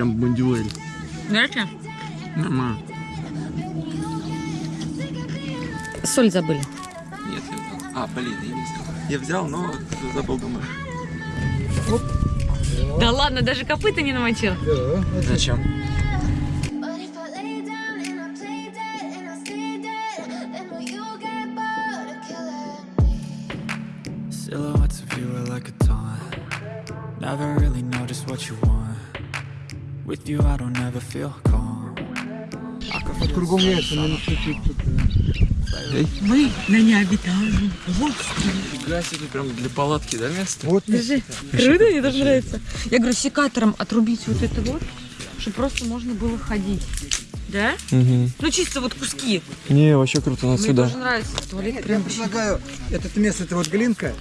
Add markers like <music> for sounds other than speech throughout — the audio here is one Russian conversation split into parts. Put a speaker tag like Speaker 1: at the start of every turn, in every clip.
Speaker 1: прям бондюэль.
Speaker 2: Горячая?
Speaker 1: Нормально.
Speaker 2: Соль забыли.
Speaker 1: Нет, я. А, блин, я не взял. Я взял, но забыл, думаю.
Speaker 2: Да ладно, даже копыта не намочил.
Speaker 1: Зачем?
Speaker 3: You,
Speaker 4: I don't ever feel calm.
Speaker 5: Кругом яйца, тут.
Speaker 2: Мы на необитаемом
Speaker 1: Фига себе, прям для палатки, да, место?
Speaker 5: Вот
Speaker 2: Держи. Круто, мне тоже нравится. Я говорю, секатором отрубить вот это вот, чтобы просто можно было ходить. Да?
Speaker 1: Угу.
Speaker 2: Ну чисто вот куски.
Speaker 1: Не, вообще круто, надо
Speaker 2: Мне
Speaker 1: сюда.
Speaker 2: тоже нравится. Туалет
Speaker 5: Я
Speaker 2: прям вообще.
Speaker 5: предлагаю, это место, это вот глинка,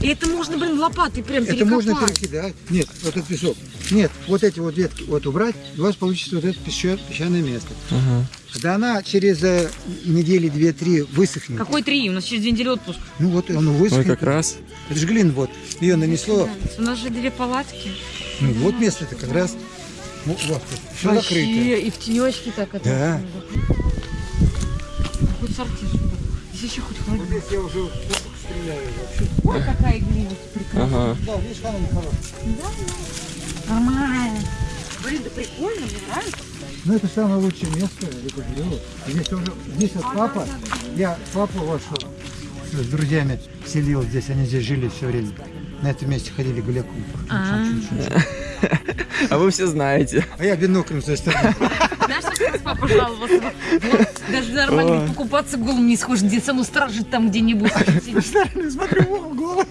Speaker 2: И это можно, блин, лопатой прям
Speaker 5: это можно
Speaker 2: перекопать.
Speaker 5: перекидать. Нет, вот этот песок. Нет, вот эти вот ветки вот убрать, и у вас получится вот это песча- песчаное место.
Speaker 1: Ага.
Speaker 5: Да она через э, недели две-три высохнет.
Speaker 2: Какой три? У нас через две недели отпуск.
Speaker 5: Ну вот оно
Speaker 1: Ой,
Speaker 5: высохнет.
Speaker 1: как раз.
Speaker 5: Это же глин вот. Ее нанесло.
Speaker 2: У нас же две палатки.
Speaker 5: Ну, вот место-то как раз. Ну, вот, все закрыто.
Speaker 2: Вообще, и в тенечке так это.
Speaker 5: Да.
Speaker 2: Хоть сортир. Здесь еще хоть холодно.
Speaker 5: Здесь я уже стреляю вообще.
Speaker 2: Ой, какая глина прекрасная.
Speaker 1: Ага.
Speaker 5: Да, видишь, она нехорошая.
Speaker 2: Нормально. Блин, да прикольно, мне нравится.
Speaker 5: Ну, это самое лучшее место, я говорю. Здесь уже, здесь вот папа, я папу вашу с друзьями селил здесь, они здесь жили все время. На этом месте ходили гуляком.
Speaker 2: А.
Speaker 1: А вы все знаете.
Speaker 5: А я биноклем с той стороны.
Speaker 2: Раз папа жаловался? Вот, даже нормально покупаться голым не схож, где цену стражит там где-нибудь. <laughs>
Speaker 5: Смотрю в угол, голос.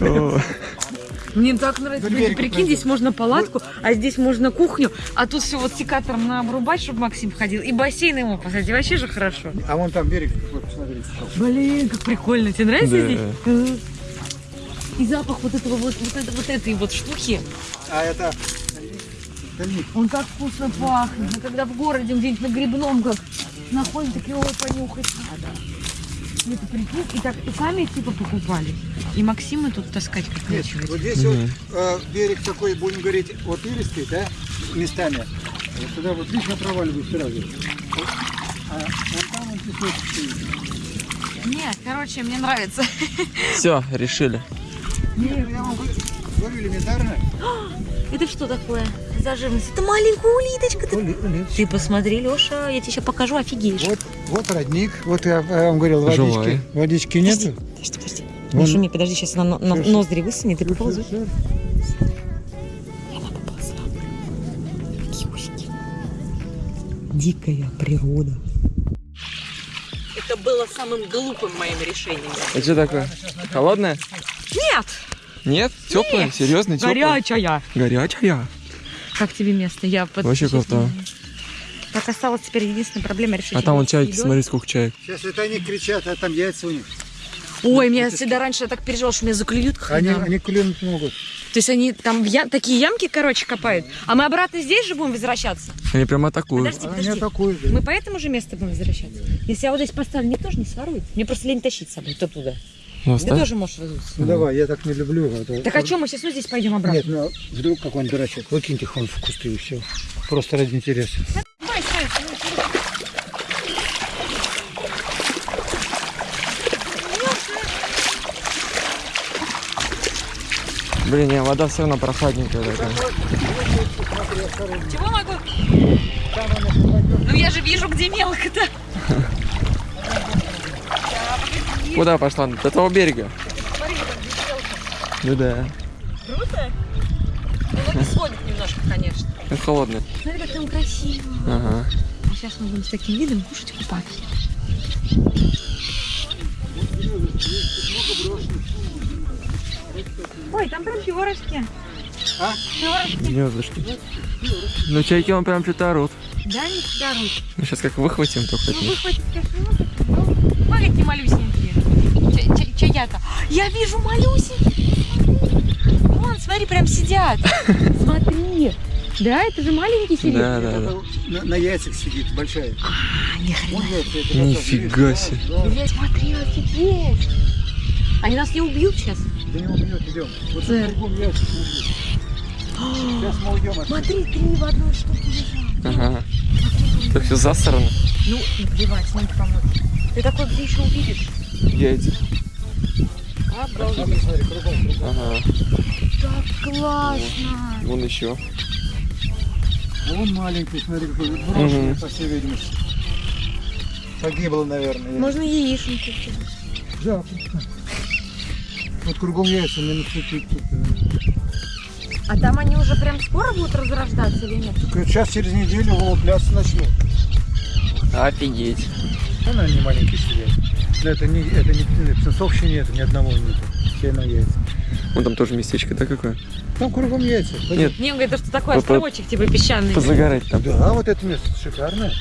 Speaker 1: О,
Speaker 2: Мне так нравится. Блин,
Speaker 5: берега
Speaker 2: Прикинь, здесь можно палатку, а здесь можно кухню, а тут все вот секатором надо обрубать, чтобы Максим ходил, и бассейн ему поставить. И вообще же хорошо.
Speaker 5: А вон там берег, вот, посмотрите.
Speaker 2: Блин, как прикольно. Тебе нравится
Speaker 1: Да.
Speaker 2: здесь? Мгм. И запах вот этого вот, вот, это- вот этой вот штуки,
Speaker 5: А это.
Speaker 2: Он так вкусно пахнет. А когда в городе где-нибудь на грибном как находим, такие, ой, понюхать надо. И это прикинь, и так и сами типа покупали. И Максима тут таскать как
Speaker 5: Нет,
Speaker 2: нечего.
Speaker 5: вот здесь вот э, берег такой, будем говорить, вот илистый, да, местами. Вот туда вот я проваливаюсь сразу. А вот там вот песок стоит.
Speaker 2: Нет, короче, мне нравится.
Speaker 1: все, решили.
Speaker 5: Нет, я вам говорю элементарно. <gasps>
Speaker 2: Это что такое за живность? Это маленькая улиточка. Ты,
Speaker 5: Ули- ули-
Speaker 2: ты посмотри, Леша, я тебе сейчас покажу, офигеешь.
Speaker 5: Вот, вот родник, вот я, я вам говорил, водички,
Speaker 1: Живой.
Speaker 5: водички нету.
Speaker 2: Подожди, подожди.
Speaker 5: Вон.
Speaker 2: Не шуми, подожди, сейчас она на, на ноздри высунет и усики. Дикая природа. Это было самым глупым моим решением.
Speaker 1: Это что такое? Холодное?
Speaker 2: Нет!
Speaker 1: Нет? Теплое? Серьезно? Теплое?
Speaker 2: Горячая!
Speaker 1: Горячая?
Speaker 2: Как тебе место? Я под...
Speaker 1: Вообще круто.
Speaker 2: Так осталась теперь единственная проблема решить.
Speaker 1: А там вон чайки,
Speaker 2: едой.
Speaker 1: смотри, сколько чаек.
Speaker 5: Сейчас это они кричат, а там яйца у них.
Speaker 2: Ой, меня всегда раньше я так переживала, что меня заклюют
Speaker 5: Они,
Speaker 2: хренам.
Speaker 5: они клюнуть могут.
Speaker 2: То есть они там я- такие ямки, короче, копают. А мы обратно здесь же будем возвращаться?
Speaker 1: Они прям атакуют.
Speaker 2: Подожди,
Speaker 5: Они
Speaker 2: подожди.
Speaker 5: атакуют. да.
Speaker 2: Мы по этому же месту будем возвращаться? Если я вот здесь поставлю, мне тоже не сворует. Мне просто лень тащить с собой то туда.
Speaker 1: Ну,
Speaker 2: Ты
Speaker 1: оставь.
Speaker 2: тоже можешь разуться.
Speaker 5: Ну давай, я так не люблю. а то-
Speaker 2: Так о чем мы сейчас ну, здесь пойдем обратно?
Speaker 5: Нет, ну вдруг какой-нибудь дурачок. Выкиньте хон в кусты и все. Просто ради интереса.
Speaker 2: Давай, стой, стой, стой.
Speaker 1: Блин, не, вода все равно прохладненькая такая.
Speaker 2: Чего могу? Ну я же вижу, где мелко-то. <laughs>
Speaker 1: Куда пошла? До того берега. Ну да.
Speaker 2: Круто? Ну, не сводит немножко, конечно.
Speaker 1: Это холодно.
Speaker 2: Смотри, как там красиво.
Speaker 1: Ага.
Speaker 2: А сейчас мы будем с таким видом кушать купаться. Ой, там прям перышки.
Speaker 5: А?
Speaker 2: Перышки.
Speaker 1: Гнездышки. Ну, чайки он прям что-то орут.
Speaker 2: Да, не руки.
Speaker 1: Ну, сейчас как выхватим, только
Speaker 2: Ну, выхватить, конечно, не. Ой, какие малюсенькие. Ча- ча- Чаята. Я вижу малюсенькие. Вон, смотри, прям сидят. <laughs> Смотри. Да, это же маленький сидит.
Speaker 1: Да, да, да.
Speaker 5: На, на яйцах сидит большая.
Speaker 2: А, ни хрена.
Speaker 1: Нифига себе.
Speaker 5: да,
Speaker 2: смотри, офигеть. Они нас не убьют сейчас.
Speaker 5: Да не убьет, идем. Вот
Speaker 2: Да.
Speaker 5: кругом яйца, смотри. Сейчас мы уйдем отсюда.
Speaker 2: Смотри, три в одной штуке лежат.
Speaker 1: Ага. Это все засрано.
Speaker 2: Ну, наплевать, смотри, помочь. Ты такой где еще увидишь?
Speaker 1: Яйца.
Speaker 2: Обалдеть.
Speaker 1: Ага.
Speaker 2: Так классно.
Speaker 1: Вон еще.
Speaker 5: Вон маленький, смотри, какой брошенный,
Speaker 1: Мгм.
Speaker 5: по всей видимости. Погибло, наверное.
Speaker 2: Можно кидать.
Speaker 5: Да. Вот кругом яйца, тут, тут, тут.
Speaker 2: А там они уже прям скоро будут разрождаться или нет?
Speaker 5: Только Сейчас через неделю вылупляться начнут.
Speaker 1: Офигеть.
Speaker 5: Она не маленькие сидят. Но это не, это не птенцов еще нет, ни одного нет. Все на яйца.
Speaker 1: Вон там тоже местечко, да, какое?
Speaker 5: Там кругом яйца.
Speaker 1: Нет.
Speaker 2: Не, он говорит, что такой
Speaker 1: По-
Speaker 2: островочек типа песчаный.
Speaker 1: Позагорать там.
Speaker 5: Да, вот это место шикарное.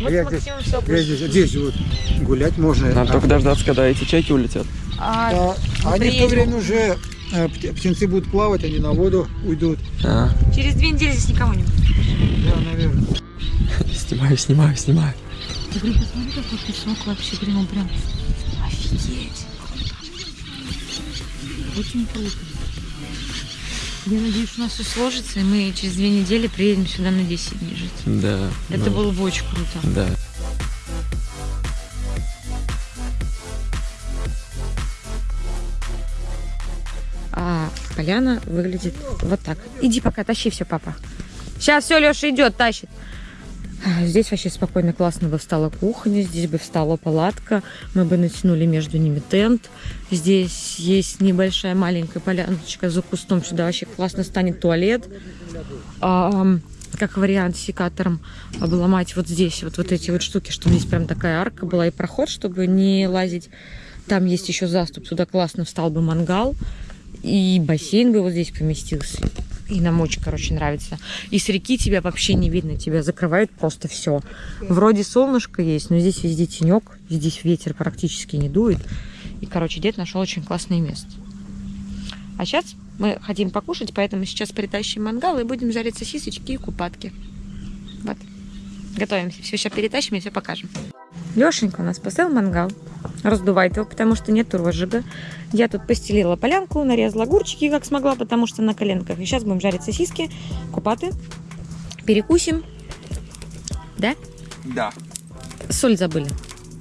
Speaker 2: Вот
Speaker 5: я
Speaker 2: с
Speaker 5: здесь- Я здесь, здесь вот гулять можно.
Speaker 1: Надо
Speaker 5: А-
Speaker 1: только дождаться, когда эти чайки улетят.
Speaker 2: А,
Speaker 5: а, они в то время уже э, пт- птенцы будут плавать, они на воду уйдут.
Speaker 1: А,
Speaker 2: через две недели здесь никого не будет.
Speaker 5: Да, наверное.
Speaker 1: снимаю, снимаю, снимаю.
Speaker 2: Ты, блин, посмотри, какой песок вообще, блин, он прям... Офигеть. Очень круто. Я надеюсь, у нас все сложится, и мы через две недели приедем сюда на 10 дней жить.
Speaker 1: Да.
Speaker 2: Это
Speaker 1: ну,
Speaker 2: было бы очень круто.
Speaker 1: Да.
Speaker 2: А поляна выглядит вот так. Иди пока, тащи все, папа. Сейчас все, Леша идет, тащит. Здесь вообще спокойно, классно бы встала кухня, здесь бы встала палатка, мы бы натянули между ними тент. Здесь есть небольшая маленькая поляночка за кустом, сюда вообще классно станет туалет. А, как вариант секатором обломать вот здесь вот, вот эти вот штуки, чтобы здесь прям такая арка была и проход, чтобы не лазить. Там есть еще заступ, сюда классно встал бы мангал. И бассейн бы вот здесь поместился. И нам очень, короче, нравится. И с реки тебя вообще не видно, тебя закрывает просто все. Вроде солнышко есть, но здесь везде тенек, здесь ветер практически не дует. И, короче, дед нашел очень классное место. А сейчас мы хотим покушать, поэтому сейчас притащим мангал и будем жарить сосисочки и купатки. Вот. Готовимся. Все сейчас перетащим и все покажем. Лешенька у нас поставил мангал. Раздувает его, потому что нет розжига. Я тут постелила полянку, нарезала огурчики, как смогла, потому что на коленках. И сейчас будем жарить сосиски, купаты. Перекусим. Да?
Speaker 1: Да.
Speaker 2: Соль забыли.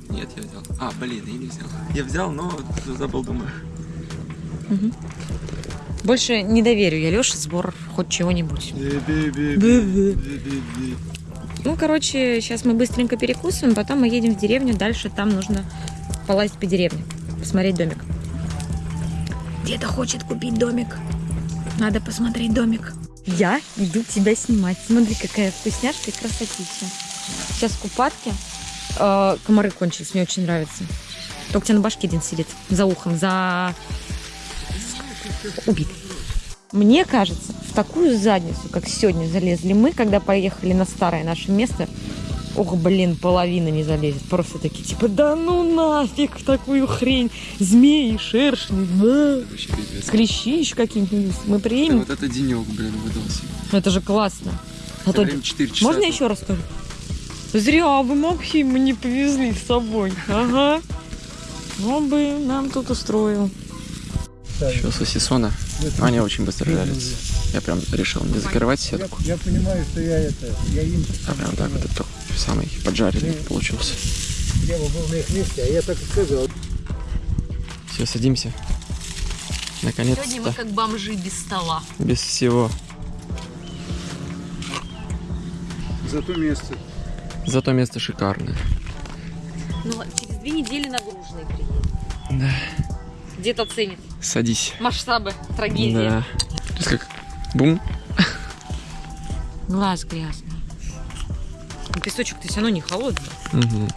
Speaker 1: Нет, я взял. А, блин, я не взял. Я взял, но забыл, думаю.
Speaker 2: Больше не доверю я Леше сбор хоть чего-нибудь. Ну, короче, сейчас мы быстренько перекусываем, потом мы едем в деревню, дальше там нужно полазить по деревне, посмотреть домик. Деда хочет купить домик. Надо посмотреть домик. Я иду тебя снимать. Смотри, какая вкусняшка и красотища. Сейчас купатки. Э, комары кончились, мне очень нравится. Только у тебя на башке один сидит, за ухом, за... Убит. Мне кажется, в такую задницу, как сегодня залезли мы, когда поехали на старое наше место, ох, блин, половина не залезет. Просто такие, типа, да ну нафиг в такую хрень. Змеи, шершни, да. Клещи еще какие-нибудь. Мы
Speaker 1: Да
Speaker 2: приедем,
Speaker 1: вот это денек, блин, выдался.
Speaker 2: это же классно. А то-
Speaker 1: Время 4 часа.
Speaker 2: Можно еще раз скажу? Зря вы Максима не повезли с собой. Ага. Он бы нам тут устроил.
Speaker 1: Еще сосисона. Они очень быстро жарятся. Я прям решил не закрывать
Speaker 5: Я,
Speaker 1: сетку,
Speaker 5: я понимаю, что я это, я им
Speaker 1: а прям так вот это самый поджаренный получился.
Speaker 5: я бы был на их месте, а я так и сказал.
Speaker 1: Все, садимся. Наконец-то.
Speaker 2: как бомжи без стола.
Speaker 1: Без всего.
Speaker 5: Зато место.
Speaker 1: Зато место шикарное.
Speaker 2: Ну, через две недели нагруженный приедет.
Speaker 1: Да.
Speaker 2: Где-то ценит
Speaker 1: Садись.
Speaker 2: масштабы трагедии.
Speaker 1: Да. Как бум.
Speaker 2: Глаз грязный. Ну, Песочек-то все равно не холодный.
Speaker 1: Мгм.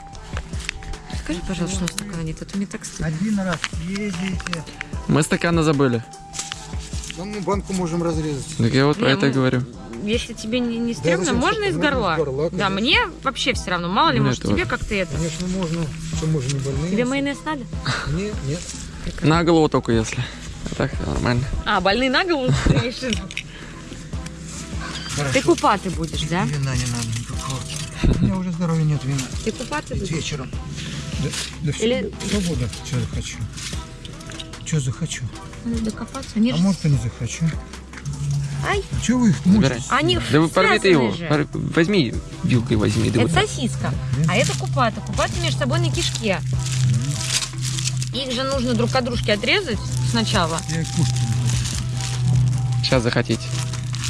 Speaker 2: Скажи, пожалуйста, что у нас стакана нет, а то мне так стыдно.
Speaker 5: Один раз съездите.
Speaker 1: Мы стаканы забыли.
Speaker 5: Да мы банку можем разрезать.
Speaker 1: Так я вот про
Speaker 2: Не,
Speaker 1: это и
Speaker 2: мы-
Speaker 1: говорю.
Speaker 2: Если тебе не, не стрёмно,
Speaker 5: зачем
Speaker 2: можно из горла.
Speaker 5: из горла,
Speaker 2: да,
Speaker 5: конечно.
Speaker 2: мне вообще все равно. Мало ли,
Speaker 1: Мне
Speaker 2: может, тебе как-то это.
Speaker 5: Конечно, можно. Что мы же не больные.
Speaker 2: Тебе майонез надо?
Speaker 5: Нет, нет.
Speaker 1: На голову только если. А так нормально.
Speaker 2: А, больные на голову
Speaker 5: Хорошо.
Speaker 2: Ты купаты будешь, да?
Speaker 5: Вина не надо никакого. У меня уже здоровья нет вина.
Speaker 2: Ты купаты будешь?
Speaker 5: Вечером. Да, да все,
Speaker 2: Или-
Speaker 5: свободно, что захочу. Что захочу.
Speaker 2: Надо докопаться. Они
Speaker 5: А
Speaker 2: же
Speaker 5: может и не захочу.
Speaker 2: Ай,
Speaker 5: Чего вы их
Speaker 2: они
Speaker 1: Да вы порви ты его.
Speaker 2: же.
Speaker 1: Возьми вилкой возьми. Да
Speaker 2: Это
Speaker 1: вот.
Speaker 2: сосиска, а это купата. Купаты между собой на кишке. Их же нужно друг от дружки отрезать сначала.
Speaker 5: Я кушать
Speaker 1: Сейчас захотите.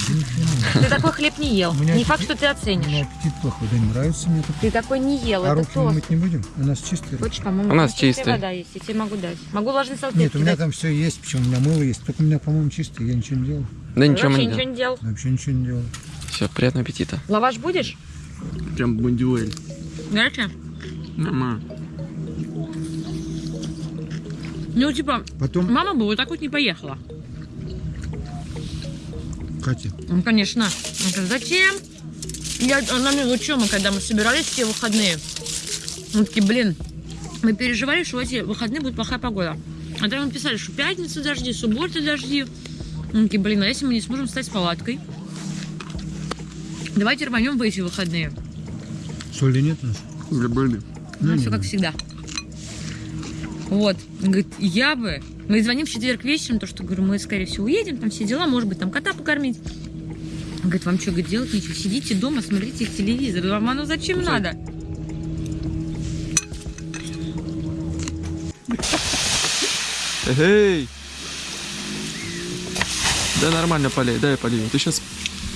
Speaker 5: буду.
Speaker 2: Ты такой хлеб не ел.
Speaker 5: У
Speaker 2: Не факт, что ты
Speaker 5: У
Speaker 2: оценишь.
Speaker 5: меня аппетит плохой, да не нравится мне так.
Speaker 2: Ты такой не ел,
Speaker 5: А
Speaker 2: это
Speaker 5: руки мыть не будем? У нас чистые.
Speaker 2: Хочешь, по-моему,
Speaker 1: У нас
Speaker 2: чистая вода есть, я тебе могу дать. Могу влажные салфетки
Speaker 5: Нет, у меня там все есть, причем у меня мыло есть. Только у меня, по-моему, чистые, я ничего не делал.
Speaker 1: Да ничего не
Speaker 2: делал.
Speaker 5: Вообще ничего не делал.
Speaker 1: Все, приятного аппетита.
Speaker 2: Лаваш будешь?
Speaker 1: Прям бундюэль.
Speaker 2: Горячая?
Speaker 1: Нормально.
Speaker 2: Ну, типа,
Speaker 5: Потом,
Speaker 2: мама бы вот так вот не поехала.
Speaker 5: Катя,
Speaker 2: Ну, конечно. Она говорит, зачем? Я, она мне, что мы, когда мы собирались все выходные, мы такие, блин, мы переживали, что в эти выходные будет плохая погода. А тогда мы писали, что пятница дожди, суббота дожди. Мы такие, блин, а если мы не сможем встать с палаткой? Давайте рванем в эти выходные.
Speaker 5: соли нет у нас?
Speaker 1: Были.
Speaker 2: Ну,
Speaker 5: Ну,
Speaker 2: все как всегда. Вот. Говорит, я бы... Мы звоним в четверг вечером, то, что, говорю, мы, скорее всего, уедем, там все дела, может быть, там кота покормить. Он Говорит, вам что, говорит, делать нечего? Сидите дома, смотрите телевизор. Вам оно зачем надо?
Speaker 1: Эй! Да нормально полей, дай я полью. Ты сейчас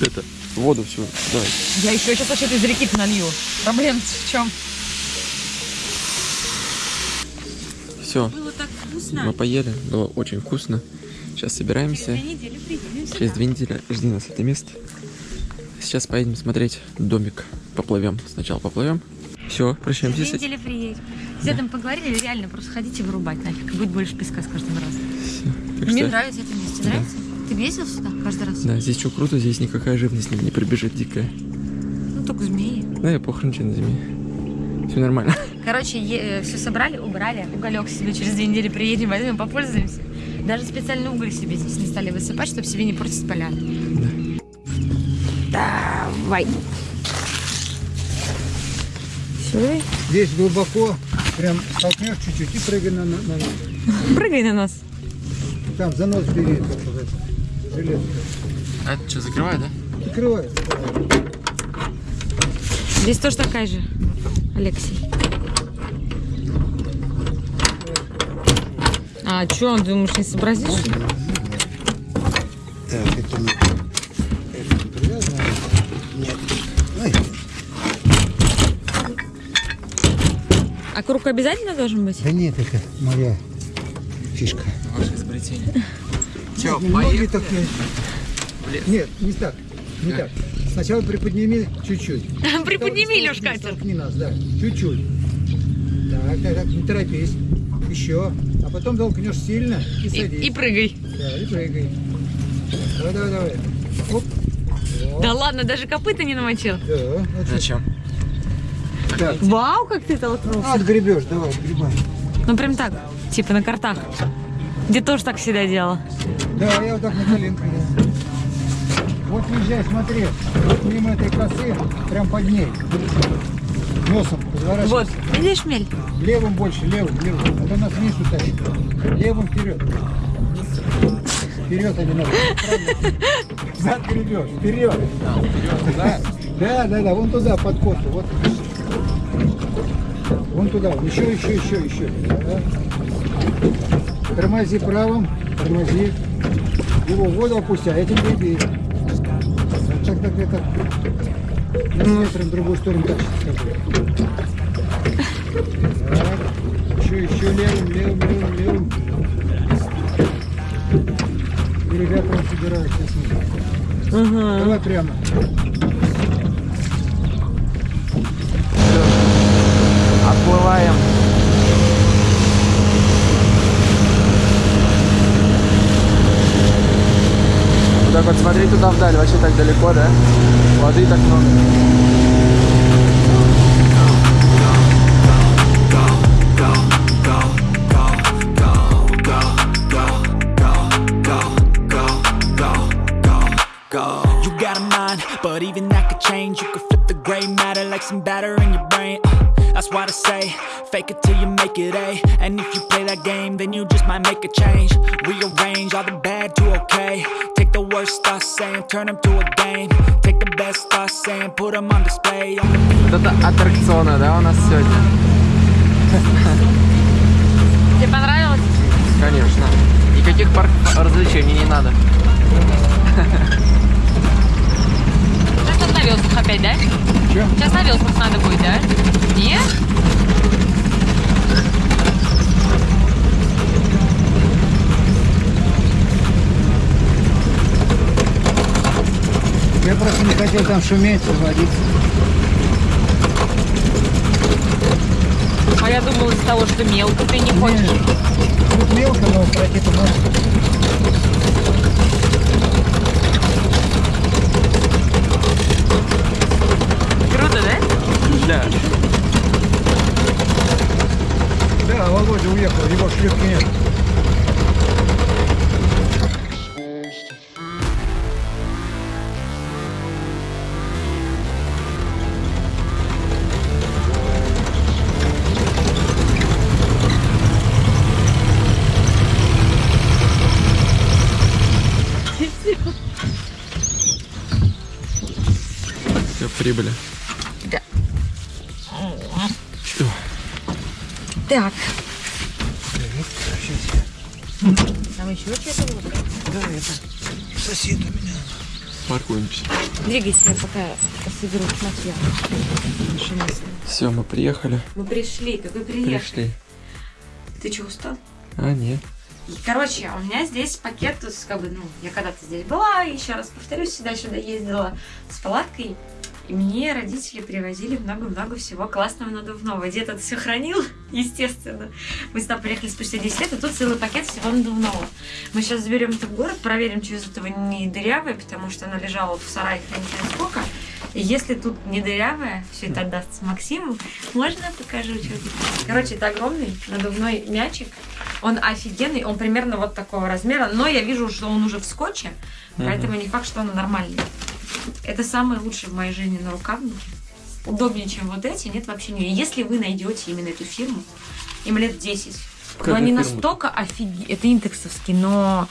Speaker 1: это воду всю. Давай.
Speaker 2: Я еще сейчас вообще из реки налью. Проблем в чем?
Speaker 1: Все,
Speaker 2: вкусно.
Speaker 1: мы поели, было очень вкусно. Сейчас собираемся.
Speaker 2: недели приедем
Speaker 1: Через две недели жди нас это место. Сейчас поедем смотреть домик. Поплывем. Сначала поплывем. Все, прощаемся.
Speaker 2: Две
Speaker 1: с этим.
Speaker 2: недели приедем. С дедом поговорили, реально, просто ходите вырубать нафиг. Будет больше песка с каждым разом.
Speaker 1: Так
Speaker 2: Мне
Speaker 1: что,
Speaker 2: нравится это место. Нравится? Ты ездил сюда каждый раз?
Speaker 1: да, здесь что круто, здесь никакая живность не, прибежит дикая.
Speaker 2: Ну, только змеи.
Speaker 1: Да, я похрен на зиме. Все нормально.
Speaker 2: Короче, все собрали, убрали. Уголек себе через две недели приедем, возьмем, попользуемся. Даже специальный уголь себе здесь не стали высыпать, чтобы себе не портить поляну. Давай. Все,
Speaker 5: Здесь глубоко, прям толкнешь чуть-чуть и прыгай на, на, на-
Speaker 2: прыгай на нас.
Speaker 5: Там за нос бери, железо.
Speaker 1: А это что, закрывай, да?
Speaker 5: Закрывай.
Speaker 2: Здесь тоже такая же, Алексей. А что, думаешь, не сообразишь?
Speaker 5: Так, это не... Это не привязано? Нет. Ой,
Speaker 2: А круг обязательно должен быть?
Speaker 5: да нет, это моя фишка.
Speaker 1: Ваше изобретение. Че,
Speaker 5: Ноги так не- Нет, не так. Не так. Сначала приподними чуть-чуть. <laughs>
Speaker 2: Приподними, Лёшка, это.
Speaker 5: Столкни нас, да. Чуть-чуть. Так, так, так, не торопись. Еще. А потом толкнешь сильно и
Speaker 2: И,
Speaker 5: садись.
Speaker 2: и прыгай.
Speaker 5: Да, и прыгай. Давай, давай, давай. Оп. Вот.
Speaker 2: Да ладно, даже копыта не намочил.
Speaker 5: Да, отлично.
Speaker 1: Зачем?
Speaker 5: Так.
Speaker 2: Вау, как ты толкнулся.
Speaker 5: А, отгребешь, давай, отгребай.
Speaker 2: Ну прям так, типа на картах. Где тоже так всегда делала.
Speaker 5: Да, я вот так на коленку еду. Вот езжай, смотри. Вот мимо этой косы, прям под ней. Носом разворачивайся.
Speaker 2: Вот, видишь, Мель?
Speaker 5: Левым больше, левым, левым. А то нас вниз утащит. Левым вперед. Вперед, а надо. Зад гребешь, вперед. Да, да, да, да, вон туда, под косу. Вот. Вон туда, еще, еще, еще, еще. Да. Тормози правым, тормози. Его в воду опусти, а этим греби. На ветром в другую сторону так скажу. Так. Еще, еще левым, левым, левым, левым. И ребята он собирают сейчас. Давай прямо.
Speaker 1: Вот так вот смотри туда вдаль, вообще так далеко, да? Воды так много.
Speaker 6: You got a mind, but even that could change. You could flip the gray matter like some batter in your brain. Uh,
Speaker 4: That's why I say, fake it till you make it A. And if you play that game, then you just might make a change. Rearrange all the bad to okay. Take the worst thoughts saying, turn them to a game. Take the best thoughts saying, put them on display.
Speaker 1: Вот это аттракционы, да, у нас сегодня?
Speaker 2: Тебе понравилось?
Speaker 1: Конечно. Никаких парков развлечений не надо.
Speaker 2: Сейчас на опять, да?
Speaker 5: Чё?
Speaker 2: Сейчас на надо будет, да? Нет?
Speaker 5: Я просто не хотел там шуметь, заводиться.
Speaker 2: А я думала из-за того, что мелко ты не хочешь.
Speaker 5: Тут мелко, но пройти-то можно.
Speaker 2: Круто, да?
Speaker 1: Да.
Speaker 5: Да, Володя уехал, его шлюпки нет.
Speaker 1: Все, прибыли.
Speaker 2: Да.
Speaker 1: Что?
Speaker 2: Так. Там еще что-то вот.
Speaker 5: Сосед у меня.
Speaker 1: Паркуемся.
Speaker 2: Двигайся, я пока соберу материал.
Speaker 1: Все, мы приехали.
Speaker 2: Мы пришли, как вы приехали.
Speaker 1: Пришли.
Speaker 2: Ты что, устал?
Speaker 1: А, нет.
Speaker 2: Короче, у меня здесь пакет, то есть, как бы, ну, я когда-то здесь была, еще раз повторюсь, сюда-сюда ездила с палаткой, и мне родители привозили много-много всего классного надувного. Дед это все хранил, <laughs> естественно. Мы сюда приехали спустя 10 лет, и тут целый пакет всего надувного. Мы сейчас заберем это в город, проверим, что из этого не дырявое, потому что оно лежало вот в сарае хранить сколько. И если тут не дырявое, все это отдастся Максиму, можно покажу, что тут. Короче, это огромный надувной мячик. Он офигенный, он примерно вот такого размера, но я вижу, что он уже в скотче, поэтому не факт, что он нормальный. Это самый лучший в моей жизни на рукавнике. Удобнее, чем вот эти, нет вообще не. Если вы найдете именно эту фирму, им лет 10,
Speaker 1: Как
Speaker 2: но они
Speaker 1: фирма?
Speaker 2: настолько офигенные, это интексовский, но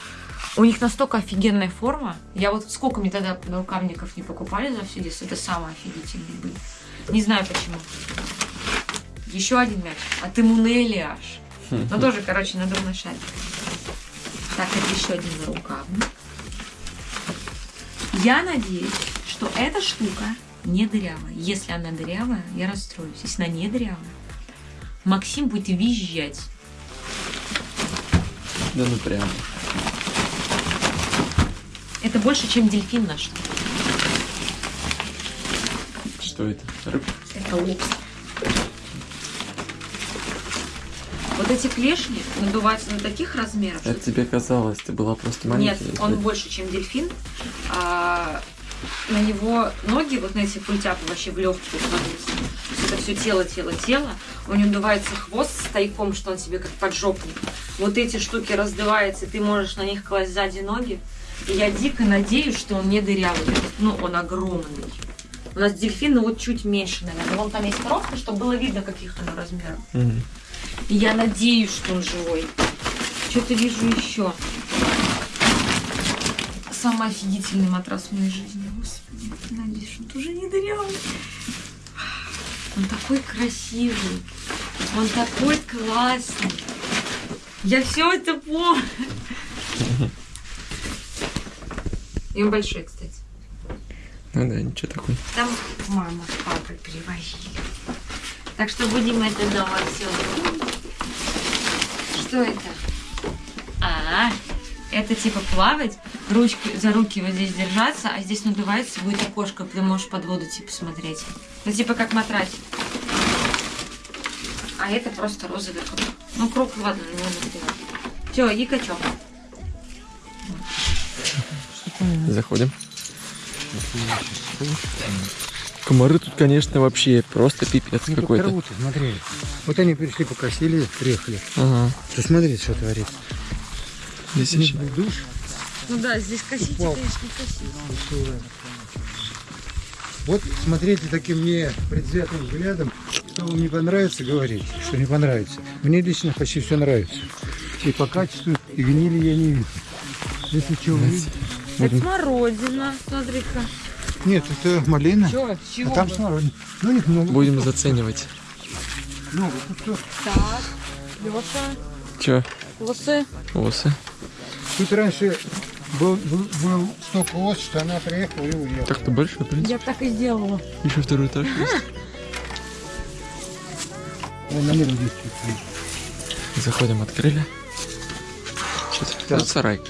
Speaker 2: у них настолько офигенная форма. Я вот сколько мне тогда рукавников не покупали за все детство, это самые офигительные были. Не знаю почему. Еще один мяч. От Имунели аж. Ну тоже, короче, надувной шарик. Так, это еще один нарукавник. Я надеюсь, что эта штука не дырявая. Если она дырявая, я расстроюсь. Если она не дырявая, Максим будет визжать.
Speaker 1: Да ну прям.
Speaker 2: Это больше, чем дельфин наш.
Speaker 1: Что это? Рыбка?
Speaker 2: Это лобстер. Вот эти клешни надуваются на таких размерах, что
Speaker 1: Это тебе казалось, ты была просто
Speaker 2: Нет,
Speaker 1: маленький.
Speaker 2: он больше, чем дельфин. А, на него ноги, вот на эти пультяпы вообще в легкие есть это все тело, тело, тело. У него надувается хвост с тайком, что он себе как поджопник. Вот эти штуки раздуваются, ты можешь на них класть сзади ноги. И я дико надеюсь, что он не дырявый. Ну, он огромный. У нас дельфины вот чуть меньше, наверное. Вон там есть коробка, чтобы было видно, каких оно размеров.
Speaker 1: Мгм.
Speaker 2: И я надеюсь, что он живой. Что-то вижу еще. Самый офигительный матрас в моей жизни. Господи, надеюсь, что он уже не дырявый. Он такой красивый. Он такой классный. Я все это помню. И он большой, кстати.
Speaker 1: Ну да, ничего такой.
Speaker 2: Там мама с папой привозили. Так что будем это дома все. Что это? А, это типа плавать, ручки за руки вот здесь держаться, а здесь надувается, будет окошко, ты можешь под воду типа смотреть. Ну типа как матрасик. А это просто розовый круг. Ну круг, ладно, не надо Все, и качок.
Speaker 1: Заходим. Комары тут, конечно, вообще просто пипец
Speaker 5: Ну,
Speaker 1: какой-то.
Speaker 5: смотри. Вот они пришли, покосили, приехали.
Speaker 1: Ага.
Speaker 5: Ты смотри, что творится.
Speaker 1: Здесь еще.
Speaker 5: Душ.
Speaker 2: Ну да, здесь косите,
Speaker 5: Упал.
Speaker 2: конечно, косите.
Speaker 5: Вот смотрите таким не предвзятым взглядом что вам не понравится, говорите, что не понравится. Мне лично почти все нравится. И по качеству, и гнили я не вижу. Если что, вы видите?
Speaker 2: Это смородина, смотри-ка.
Speaker 5: Нет, это малина.
Speaker 2: Чё,
Speaker 5: А там смородина. Ну, них много.
Speaker 1: Будем заценивать.
Speaker 5: Много. Тут.
Speaker 2: Так, Лёша,
Speaker 1: Чё?
Speaker 2: осы.
Speaker 1: Осы.
Speaker 5: Тут раньше был, был, был столько ос, что она приехала и уехала.
Speaker 1: Так-то большой, в принципе.
Speaker 2: Я так и сделала.
Speaker 1: Еще второй этаж есть. <laughs>
Speaker 5: Вон на мир здесь чуть-чуть.
Speaker 1: Заходим, открыли. Сейчас.
Speaker 5: Так.
Speaker 1: Тут сарай.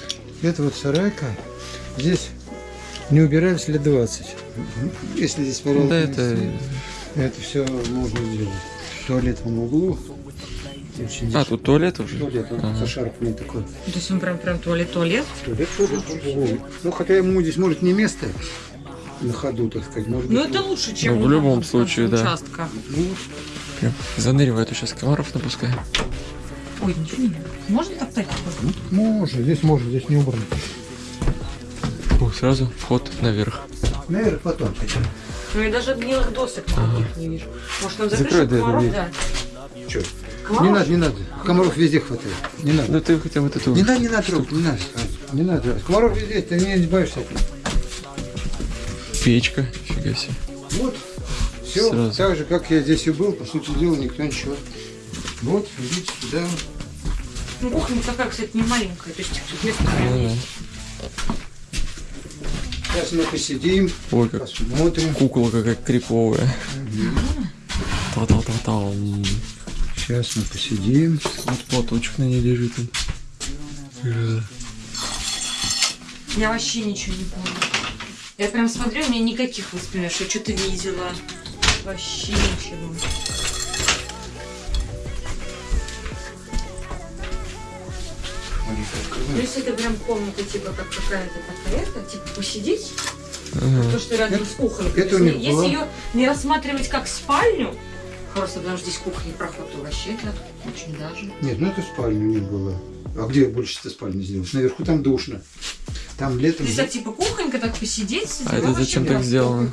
Speaker 5: Это вот сарайка. Здесь не убирались лет 20. Если здесь порядок
Speaker 1: Да, это...
Speaker 5: это все можно сделать. Туалет в углу. Очень
Speaker 1: А, тут туалет уже?
Speaker 5: туалет он
Speaker 1: Ага.
Speaker 5: зашарпанный такой.
Speaker 2: То есть он прям, прям туалет-туалет?
Speaker 5: Туалет тоже в углу. Ну, хотя ему здесь может не место на ходу, так сказать. Может
Speaker 2: Ну это лучше, чем
Speaker 1: Ну, в любом случае, да.
Speaker 2: участка.
Speaker 5: ну,
Speaker 1: Прям заныривает сейчас комаров напускай.
Speaker 2: Ой, ничего не. Можно так так?
Speaker 5: можно, здесь можно, здесь не убрано.
Speaker 1: О, сразу вход наверх.
Speaker 5: Наверное, потом.
Speaker 2: Ну я даже гнилых досок никаких не вижу. Может нам закрыть комаров
Speaker 1: дверь.
Speaker 5: Че?
Speaker 2: Комаров?
Speaker 5: Не надо, не надо. Комаров везде хватает. Не надо.
Speaker 1: Ну ты хотя бы вот эту...
Speaker 5: Не надо, не надо трогать, не надо. Не надо. Комаров везде, ты не избавишься от них.
Speaker 1: Печка. Фига себе.
Speaker 5: Вот. Все
Speaker 1: Сразу.
Speaker 5: так же, как я здесь и был, по сути дела, никто ничего. Вот, идите сюда.
Speaker 2: Ну кухня такая, кстати, не маленькая. То есть тут место
Speaker 1: Ну,
Speaker 2: есть.
Speaker 5: Сейчас мы посидим.
Speaker 1: Ой, как
Speaker 5: посмотрим.
Speaker 1: кукла какая криповая. Та-та-та-там.
Speaker 5: Сейчас мы посидим.
Speaker 1: Вот платочек на ней лежит.
Speaker 2: Я вообще ничего не помню. Я прям смотрю, у меня никаких воспоминаний, что я что-то видела. Вообще ничего. То есть это прям комната, типа, как какая-то такая-то, типа, посидеть,
Speaker 1: ага.
Speaker 2: то, что рядом с кухней.
Speaker 5: это них
Speaker 2: Если
Speaker 5: было.
Speaker 2: ее не рассматривать как спальню, просто потому что здесь кухня и проход, то вообще это очень даже.
Speaker 5: Нет, ну это спальня у них была. А где больше ты спальни сделаешь? Наверху там душно. Там летом...
Speaker 2: Здесь так, типа, кухонька, так посидеть,
Speaker 1: А это зачем так сделано?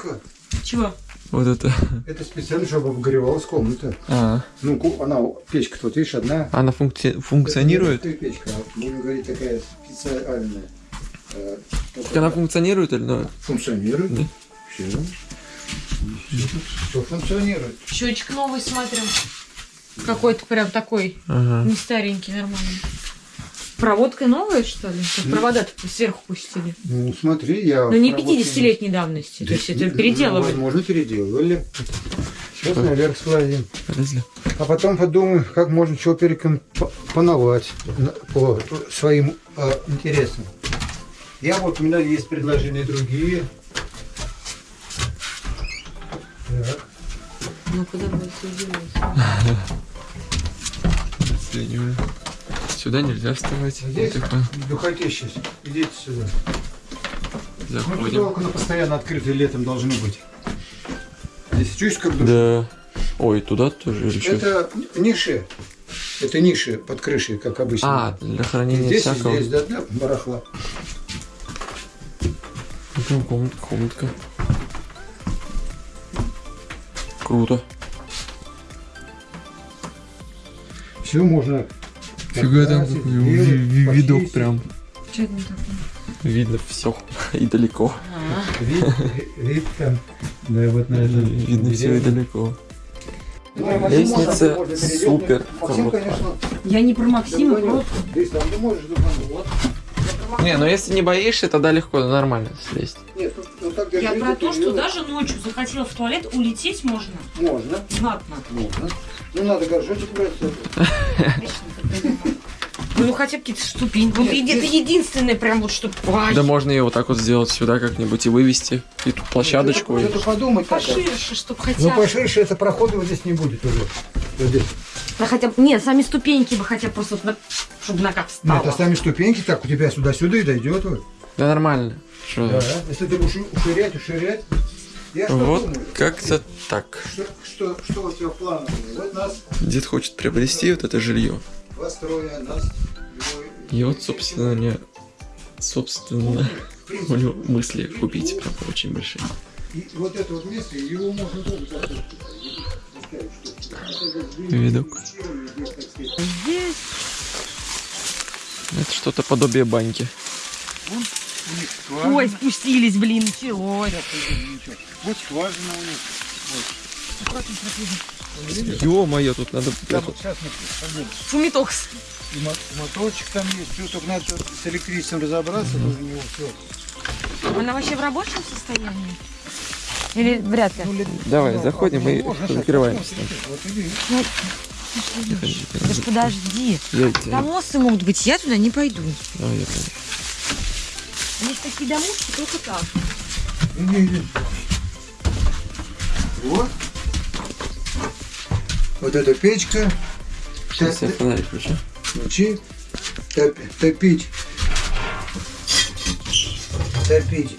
Speaker 2: Чего?
Speaker 1: Вот это.
Speaker 5: Это специально, чтобы обогревалась комната.
Speaker 1: А,
Speaker 5: Ну, ку- она, печка тут, видишь, одна.
Speaker 1: она функци- функционирует?
Speaker 5: Это не печка, а, будем говорить, такая специальная. Э,
Speaker 1: Так она функционирует или ну?
Speaker 5: функционирует.
Speaker 1: Да.
Speaker 5: Все. Все функционирует.
Speaker 2: Счетчик новый смотрим. Какой-то прям такой,
Speaker 1: Ага.
Speaker 2: не старенький, нормальный. Проводка новая, что ли? Как провода-то сверху пустили.
Speaker 5: Ну, смотри, я...
Speaker 2: Но не
Speaker 5: работаю-
Speaker 2: 50-летней давности. То есть это
Speaker 5: Ну,
Speaker 2: переделывали.
Speaker 5: Возможно, переделывали. Сейчас наверх складим.
Speaker 1: Полезли.
Speaker 5: А потом подумаем, как можно чего перекомпоновать по своим э, интересам. Я вот, у меня есть предложения другие. Так.
Speaker 2: Ну куда мы <laughs>
Speaker 1: Сюда нельзя вставать.
Speaker 5: Здесь духоте сейчас. Идите сюда. Ну,
Speaker 1: Заходим.
Speaker 5: окна постоянно открыты летом должны быть. Здесь чувствуешь, как душ?
Speaker 1: Да. Ой, туда тоже или что?
Speaker 5: Это ниши. Это ниши под крышей, как обычно.
Speaker 1: А, для хранения
Speaker 5: здесь
Speaker 1: всякого.
Speaker 5: здесь, да, для барахла.
Speaker 1: Ну, Прям комнатка, комнатка. Круто.
Speaker 5: Все можно.
Speaker 1: Фига там какой видок прям.
Speaker 2: Что это такое?
Speaker 1: Видно все <laughs> и далеко.
Speaker 2: А,
Speaker 5: Вид, там. Да, вот на этом.
Speaker 1: Видно все и далеко. Лестница супер
Speaker 5: Максим,
Speaker 1: круто.
Speaker 5: конечно,
Speaker 2: Я не про Максима,
Speaker 5: там долбануть.
Speaker 1: Не, ну если не боишься, тогда легко, нормально слезть.
Speaker 5: Нет, ну, ну так
Speaker 2: Я про то, что даже ночью захотела в туалет, улететь можно.
Speaker 5: Можно,
Speaker 2: Знатно.
Speaker 5: можно. Ну, надо горшочек брать.
Speaker 2: Ну, ну хотя бы какие-то ступеньки. Вот это единственное прям вот что... Ай,
Speaker 1: Да можно ее вот так вот сделать сюда как-нибудь и вывести. И тут площадочку.
Speaker 5: Это подумать надо.
Speaker 2: поширше, чтоб
Speaker 5: Ну,
Speaker 2: хотя бы...
Speaker 5: поширше это прохода вот здесь не будет уже. Вот здесь.
Speaker 2: Да хотя бы... Нет, сами ступеньки бы хотя бы просто, вот на- чтобы нога встала.
Speaker 5: Нет, а сами ступеньки так у тебя сюда-сюда и дойдет. Вот.
Speaker 1: Да нормально. Что?
Speaker 5: Да. Если ты будешь уширять, уширять. Я что
Speaker 1: Вот как-то так.
Speaker 5: Что, что, что у тебя в планах? Вот нас
Speaker 1: Дед хочет приобрести вот это жилье. И вот, собственно, не... Собственно, у него мысли купить прям очень большие.
Speaker 5: И вот это вот место, его можно тоже
Speaker 1: видок.
Speaker 2: Здесь
Speaker 1: Это что-то подобие баньки.
Speaker 2: Ой, спустились, блин, началось.
Speaker 5: Вот скважина у них.
Speaker 1: Ё-моё, тут надо...
Speaker 5: Да,
Speaker 1: это-
Speaker 5: вот сейчас
Speaker 2: Фумитокс.
Speaker 5: И мо- моторчик там есть, все, только надо с электричеством разобраться, нужно у него все.
Speaker 2: Она вообще в рабочем состоянии? Или вряд ли?
Speaker 1: Давай, заходим и закрываем.
Speaker 5: Вот иди.
Speaker 2: Да ж подожди.
Speaker 1: Я тебя-
Speaker 2: Там осы могут быть, я туда не пойду.
Speaker 1: Давай, я пойду.
Speaker 2: Есть такие домушки, только так.
Speaker 5: Иди, иди. Вот. Вот эта печка.
Speaker 1: Сейчас я фонарик включу.
Speaker 5: Включи. Топ- топить. Топить.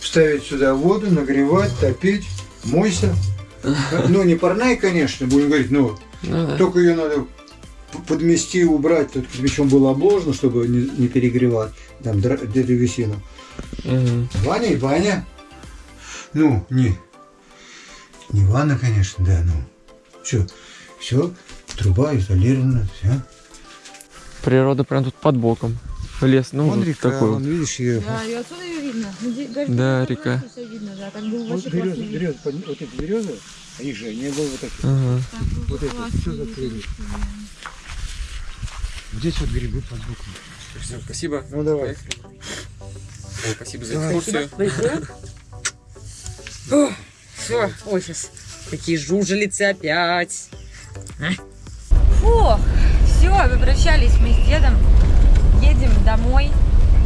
Speaker 5: Ставить сюда воду, нагревать, топить. Мойся. <laughs> Ну, не парная, конечно, будем говорить, но
Speaker 1: Ну да.
Speaker 5: только ее надо подмести, убрать, тут причем было обложено, чтобы не, не перегревать там древесину.
Speaker 1: Мгм.
Speaker 5: Ваня и Ваня. Ну, не, не ванна, конечно, да, ну. Все, все, труба изолирована, все.
Speaker 1: Природа прям тут под боком. Лес, ну
Speaker 5: Вон
Speaker 1: вот
Speaker 5: река,
Speaker 1: такой
Speaker 5: вон,
Speaker 1: вот.
Speaker 5: видишь, ее.
Speaker 2: Да, и отсюда ее видно. Даже
Speaker 1: Да, река.
Speaker 2: видно, да, так было
Speaker 5: Вот березы, березы, под- вот эти березы, а их же не было вот так.
Speaker 1: Ага.
Speaker 2: Так
Speaker 5: Вот это все закрыли. Здесь вот грибы под боком.
Speaker 1: Все, спасибо.
Speaker 5: Ну давай.
Speaker 1: Ой, спасибо за
Speaker 5: Давай.
Speaker 1: экскурсию.
Speaker 2: Все, ой, сейчас такие жужелицы опять. Фу, все, попрощались мы с дедом. Едем домой.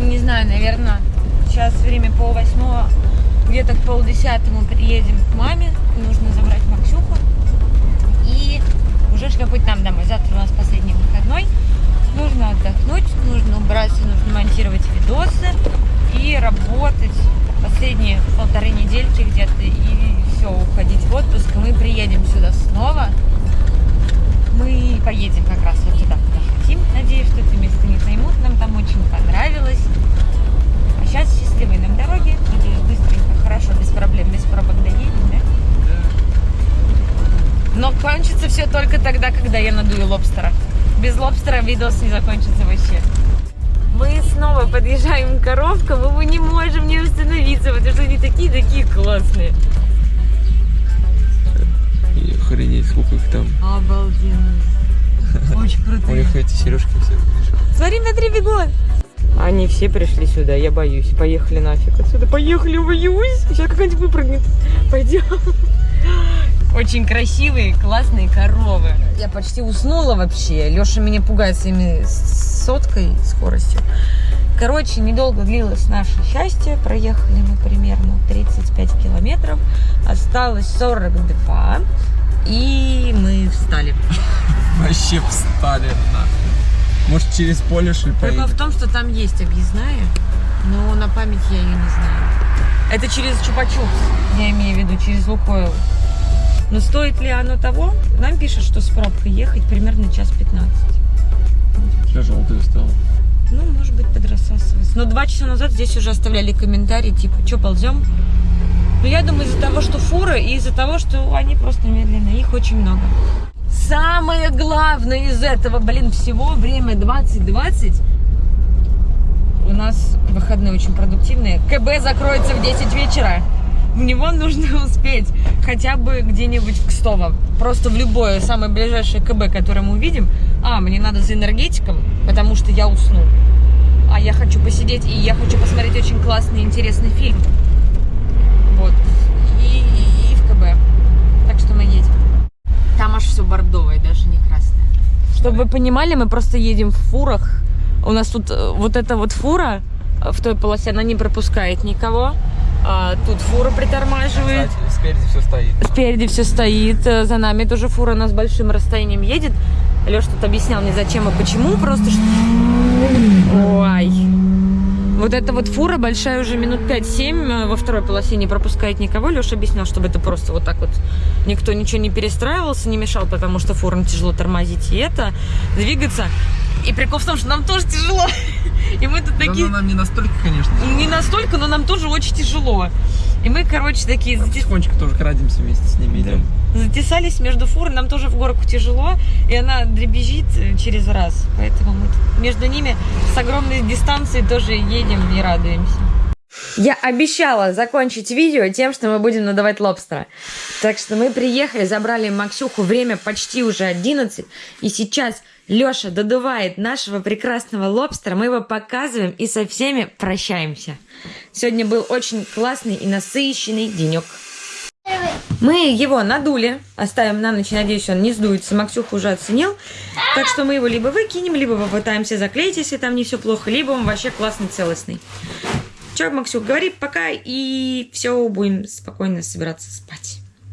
Speaker 2: Не знаю, наверное, сейчас время пол восьмого. Где-то к полдесятому приедем к маме. Нужно забрать Максюху. И уже шлепать нам домой. Завтра у нас последний выходной. Нужно отдохнуть, нужно убраться, нужно монтировать видосы и работать последние полторы недельки где-то и все, уходить в отпуск. Мы приедем сюда снова. Мы поедем как раз вот туда, куда хотим. Надеюсь, что это место не займут. Нам там очень понравилось. А сейчас счастливой нам дороги. Надеюсь, быстренько, хорошо, без проблем, без пробок доедем, да? Но кончится все только тогда, когда я надую лобстера. Без лобстера видос не закончится вообще. Мы снова подъезжаем к коровкам, и мы не можем не остановиться, потому что они такие-такие классные.
Speaker 1: Охренеть, сколько их там.
Speaker 2: Обалденно. Очень <laughs>
Speaker 1: У
Speaker 2: крутые.
Speaker 1: них эти сережки все.
Speaker 2: Смотри, на три бегут. Они все пришли сюда, я боюсь. Поехали нафиг отсюда. Поехали, боюсь. Сейчас какая-нибудь выпрыгнет. Пойдем. <laughs> Очень красивые, классные коровы. Я почти уснула вообще. Леша меня пугает своими соткой скоростью. Короче, недолго длилось наше счастье. Проехали мы примерно 35 километров. Осталось 42. И мы встали.
Speaker 1: Вообще встали нахуй. Может через поле шли
Speaker 2: Прикол в том, что там есть объездная, но на память я ее не знаю. Это через Чупа-Чупс, я имею в виду, через Лукойл. Но стоит ли оно того? Нам пишут, что с пробкой ехать примерно час 15.
Speaker 1: Все желтые стало.
Speaker 2: Ну, может быть, подрассасывается. Но два часа назад здесь уже оставляли комментарии, типа, что ползем? Но я думаю, из-за того, что фуры, и из-за того, что они просто медленные, их очень много. Самое главное из этого, блин, всего, время 20.20. У нас выходные очень продуктивные. КБ закроется в 10 вечера. В него нужно <laughs> успеть хотя бы где-нибудь к Кстово. Просто в любое самое ближайшее КБ, которое мы увидим. А, мне надо за энергетиком, потому что я усну. А я хочу посидеть, и я хочу посмотреть очень классный, интересный фильм. Вот. И, и- и в КБ. Так что мы едем. Там аж все бордовое, даже не красное. Чтобы вы понимали, мы просто едем в фурах. У нас тут э, вот эта вот фура э, в той полосе, она не пропускает никого. А тут фура притормаживает.
Speaker 1: спереди все стоит.
Speaker 2: Спереди все стоит, э, за нами тоже фура, она с большим расстоянием едет. Леш тут объяснял мне зачем и почему, просто что... Ой. Вот эта вот фура большая уже минут 5-7 во второй полосе не пропускает никого. Леша объяснял, чтобы это просто вот так вот никто ничего не перестраивался, не мешал, потому что фурам тяжело тормозить и это, двигаться. И прикол в том, что нам тоже тяжело. И мы тут такие...
Speaker 1: нам не настолько, конечно.
Speaker 2: Не настолько, но нам тоже очень тяжело. И мы, короче, такие зате-
Speaker 1: Потихонечку тоже крадемся вместе с ними идем.
Speaker 2: затесались между фур, нам тоже в горку тяжело, и она дребезжит э, через раз. Поэтому мы между ними с огромной дистанции тоже едем и радуемся. Я обещала закончить видео тем, что мы будем надавать лобстера. Так что мы приехали, забрали Максюху, время почти уже 11, и сейчас Леша додувает нашего прекрасного лобстера, мы его показываем и со всеми прощаемся. Сегодня был очень классный и насыщенный денек. Мы его надули, оставим на ночь, надеюсь, он не сдуется. Максюха уже оценил. Так что мы его либо выкинем, либо попытаемся заклеить, если там не все плохо, либо он вообще классный, целостный. Че, Максюк, говори пока, и все, будем спокойно собираться спать.